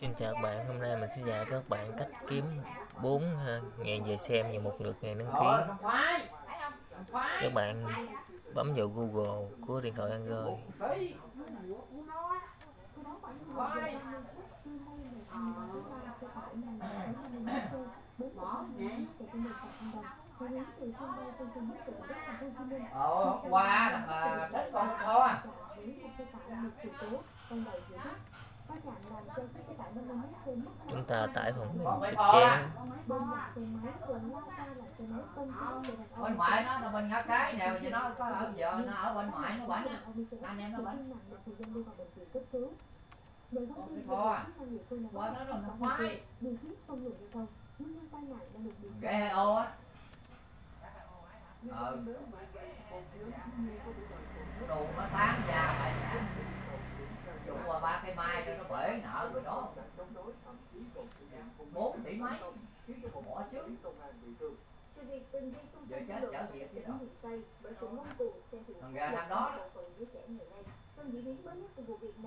Xin chào các bạn, hôm nay mình sẽ dạy các bạn cách kiếm 4 ngàn về xem và một lượt ngàn đăng ký. Các bạn bấm vào Google của điện thoại Android. Ờ, hôm qua mà thích con kho Chúng ta tải phần mềm sức chén. bên ngoại nó là bên ngã cái nè nó, có ở nó ở bên ngoại nó bệnh á. Anh em nó bệnh à. nó nó khoái. Ô á. Ờ đồ nó tán ra phải dụ qua ba cây mai cho nó bể nợ rồi đó bốn tỷ mấy bỏ chứ giờ chết trở về chứ đâu thằng ra thằng đó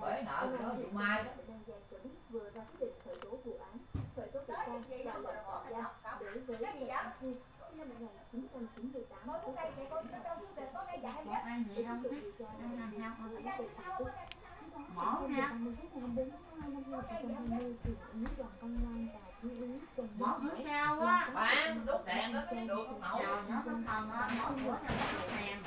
bể nợ của nó dụ mai đó mỏ ha mỏ bữa sau á bán đốt đèn nó mới được không nổi chờ nó không còn á mỏ bữa nào đốt đèn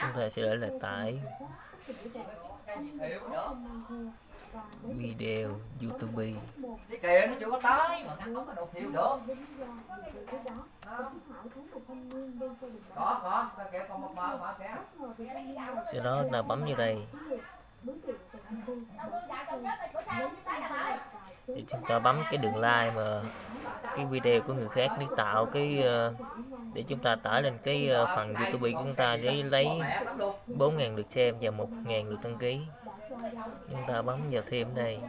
Chúng ta sẽ để là tải video YouTube. cái kìa nó chưa có tới mà ngăn không có đồ thiệu được Sau đó ta bấm vào đây. Thì chúng ta bấm cái đường like mà cái video của người khác để tạo cái ờ, để chúng ta tải lên cái ờ, phần YouTube của chúng ta để lấy mẹ lắm luôn. 4.000 lượt xem và 1.000 lượt đăng ký. Chúng ta bấm vào thêm đây.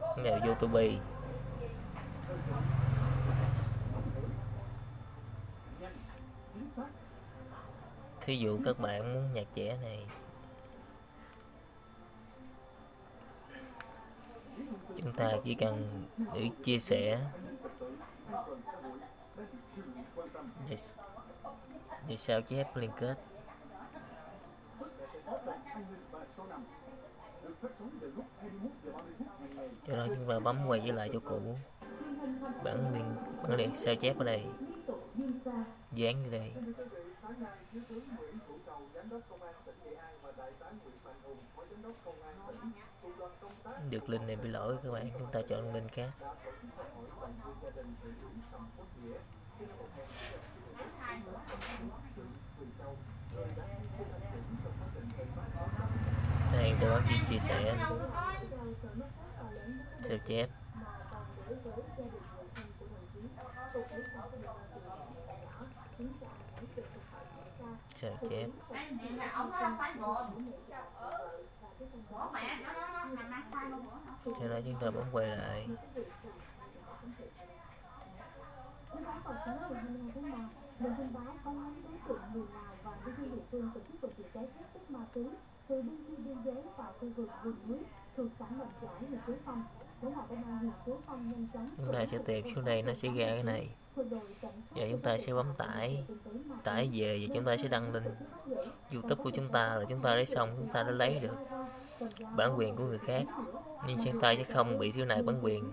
Vào YouTube thí dụ các bạn muốn nhạc trẻ này. Chúng ta chỉ cần để chia sẻ. Để sao chép liên kết. Cho đó chúng ta bấm quay trở lại chỗ cũ. Bản liên bản liên sao chép ở đây dán như đây được link này bị lỗi các bạn chúng ta chọn link khác. đây tôi bấm chia sẻ? Sao chép sao chép anh nhìn là ổng nó phải buồn bỏ mẹ nó nó nó nằm ăn khoai luôn bữa cho đó chúng ta bấm quay lại chúng ta sẽ tìm xuống đây, nó sẽ ra cái này. Và chúng ta sẽ bấm tải. Tải về và chúng ta sẽ đăng lên youtube của chúng ta là chúng ta lấy xong, chúng ta đã lấy được bản quyền của người khác. Nhưng chúng ta sẽ không bị thiếu này bản quyền.